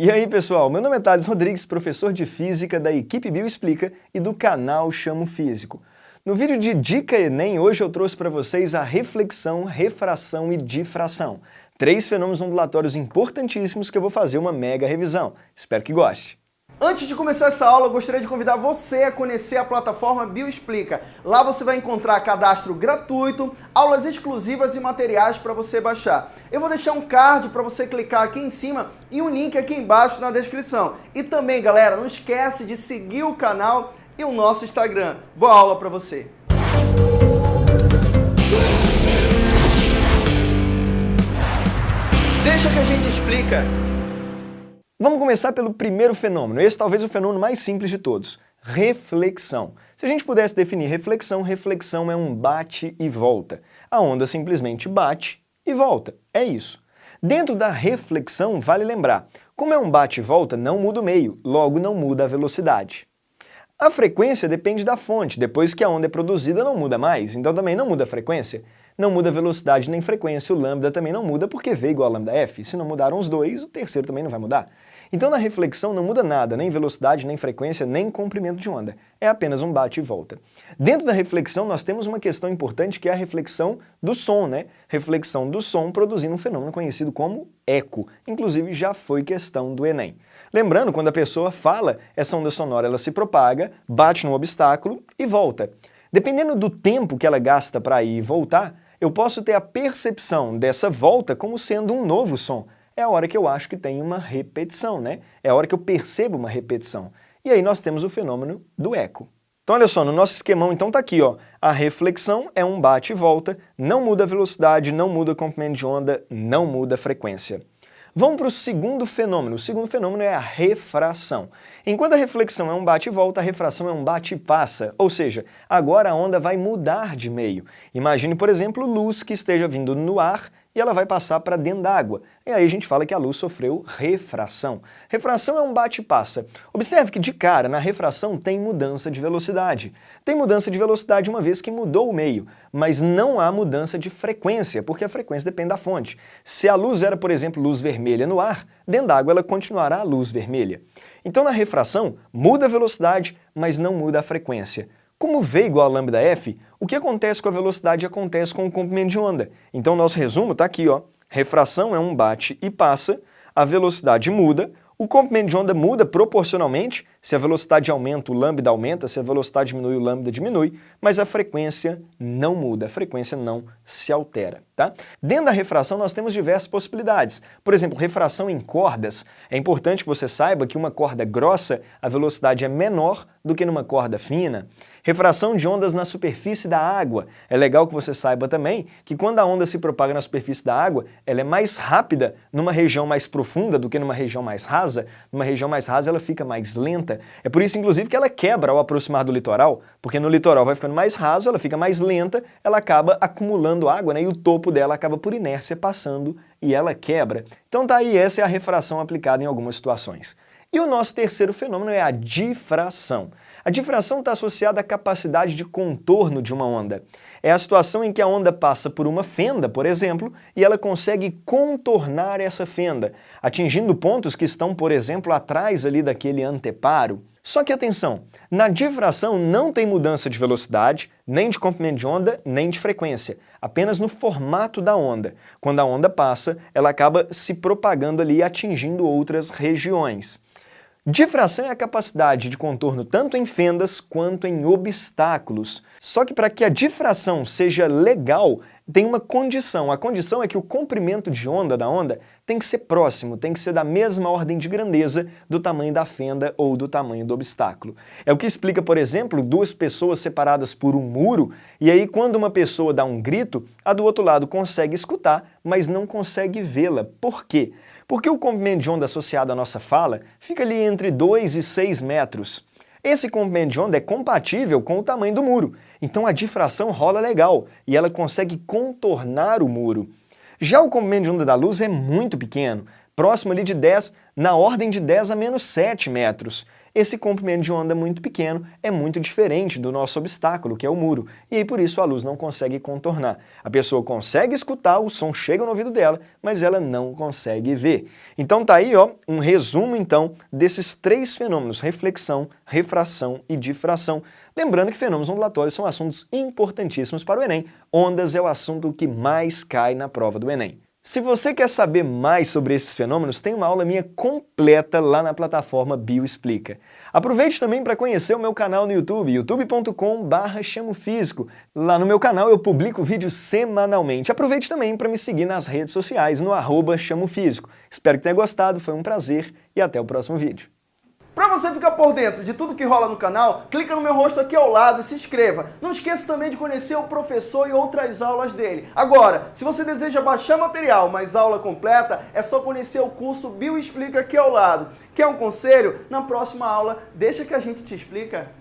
E aí pessoal, meu nome é Thales Rodrigues, professor de Física da equipe Bioexplica e do canal Chamo Físico. No vídeo de Dica Enem, hoje eu trouxe para vocês a reflexão, refração e difração. Três fenômenos ondulatórios importantíssimos que eu vou fazer uma mega revisão. Espero que goste. Antes de começar essa aula, eu gostaria de convidar você a conhecer a plataforma Bioexplica. Lá você vai encontrar cadastro gratuito, aulas exclusivas e materiais para você baixar. Eu vou deixar um card para você clicar aqui em cima e um link aqui embaixo na descrição. E também, galera, não esquece de seguir o canal e o nosso Instagram. Boa aula para você! Deixa que a gente explica. Vamos começar pelo primeiro fenômeno, esse talvez o fenômeno mais simples de todos, reflexão. Se a gente pudesse definir reflexão, reflexão é um bate e volta. A onda simplesmente bate e volta, é isso. Dentro da reflexão, vale lembrar, como é um bate e volta, não muda o meio, logo não muda a velocidade. A frequência depende da fonte, depois que a onda é produzida não muda mais, então também não muda a frequência. Não muda a velocidade nem frequência, o lambda também não muda porque V igual a lambda f. Se não mudaram os dois, o terceiro também não vai mudar. Então na reflexão não muda nada, nem velocidade, nem frequência, nem comprimento de onda. É apenas um bate e volta. Dentro da reflexão nós temos uma questão importante que é a reflexão do som, né? Reflexão do som produzindo um fenômeno conhecido como eco. Inclusive já foi questão do Enem. Lembrando, quando a pessoa fala, essa onda sonora ela se propaga, bate no obstáculo e volta. Dependendo do tempo que ela gasta para ir e voltar, eu posso ter a percepção dessa volta como sendo um novo som. É a hora que eu acho que tem uma repetição, né? É a hora que eu percebo uma repetição. E aí nós temos o fenômeno do eco. Então olha só, no nosso esquemão então tá aqui, ó. A reflexão é um bate e volta, não muda a velocidade, não muda o comprimento de onda, não muda a frequência. Vamos para o segundo fenômeno. O segundo fenômeno é a refração. Enquanto a reflexão é um bate e volta, a refração é um bate e passa, ou seja, agora a onda vai mudar de meio. Imagine, por exemplo, luz que esteja vindo no ar e ela vai passar para dentro d'água. E aí a gente fala que a luz sofreu refração. Refração é um bate e passa. Observe que de cara, na refração tem mudança de velocidade. Tem mudança de velocidade uma vez que mudou o meio, mas não há mudança de frequência, porque a frequência depende da fonte. Se a luz era, por exemplo, luz vermelha no ar, dentro d'água ela continuará a luz vermelha. Então na refração, muda a velocidade, mas não muda a frequência. Como V igual a lambda f, o que acontece com a velocidade acontece com o comprimento de onda. Então nosso resumo está aqui, ó. Refração é um bate e passa, a velocidade muda, o comprimento de onda muda proporcionalmente, se a velocidade aumenta, o lambda aumenta, se a velocidade diminui, o lambda diminui, mas a frequência não muda, a frequência não se altera. Tá? Dentro da refração nós temos diversas possibilidades. Por exemplo, refração em cordas. É importante que você saiba que uma corda grossa, a velocidade é menor do que numa corda fina. Refração de ondas na superfície da água. É legal que você saiba também que quando a onda se propaga na superfície da água, ela é mais rápida numa região mais profunda do que numa região mais rasa. Numa região mais rasa ela fica mais lenta. É por isso, inclusive, que ela quebra ao aproximar do litoral, porque no litoral vai ficando mais raso, ela fica mais lenta, ela acaba acumulando água né, e o topo dela acaba por inércia passando e ela quebra. Então tá aí, essa é a refração aplicada em algumas situações. E o nosso terceiro fenômeno é a difração. A difração está associada à capacidade de contorno de uma onda. É a situação em que a onda passa por uma fenda, por exemplo, e ela consegue contornar essa fenda, atingindo pontos que estão, por exemplo, atrás ali daquele anteparo. Só que atenção, na difração não tem mudança de velocidade, nem de comprimento de onda, nem de frequência, apenas no formato da onda. Quando a onda passa, ela acaba se propagando ali e atingindo outras regiões. Difração é a capacidade de contorno tanto em fendas quanto em obstáculos. Só que para que a difração seja legal, tem uma condição. A condição é que o comprimento de onda da onda tem que ser próximo, tem que ser da mesma ordem de grandeza do tamanho da fenda ou do tamanho do obstáculo. É o que explica, por exemplo, duas pessoas separadas por um muro, e aí quando uma pessoa dá um grito, a do outro lado consegue escutar, mas não consegue vê-la. Por quê? Porque o comprimento de onda associado à nossa fala fica ali entre 2 e 6 metros. Esse comprimento de onda é compatível com o tamanho do muro, então a difração rola legal e ela consegue contornar o muro. Já o comprimento de onda da luz é muito pequeno, próximo ali de 10 na ordem de 10 a menos 7 metros esse comprimento de onda muito pequeno é muito diferente do nosso obstáculo, que é o muro, e aí por isso a luz não consegue contornar. A pessoa consegue escutar, o som chega no ouvido dela, mas ela não consegue ver. Então tá aí ó, um resumo então desses três fenômenos, reflexão, refração e difração. Lembrando que fenômenos ondulatórios são assuntos importantíssimos para o Enem. Ondas é o assunto que mais cai na prova do Enem. Se você quer saber mais sobre esses fenômenos, tem uma aula minha completa lá na plataforma Bioexplica. Aproveite também para conhecer o meu canal no YouTube, youtube.com.br chamofísico. Lá no meu canal eu publico vídeos semanalmente. Aproveite também para me seguir nas redes sociais, no arroba chamofísico. Espero que tenha gostado, foi um prazer e até o próximo vídeo. Você ficar por dentro de tudo que rola no canal, clica no meu rosto aqui ao lado e se inscreva. Não esqueça também de conhecer o professor e outras aulas dele. Agora, se você deseja baixar material, mas aula completa, é só conhecer o curso Bioexplica aqui ao lado. Quer um conselho? Na próxima aula, deixa que a gente te explica.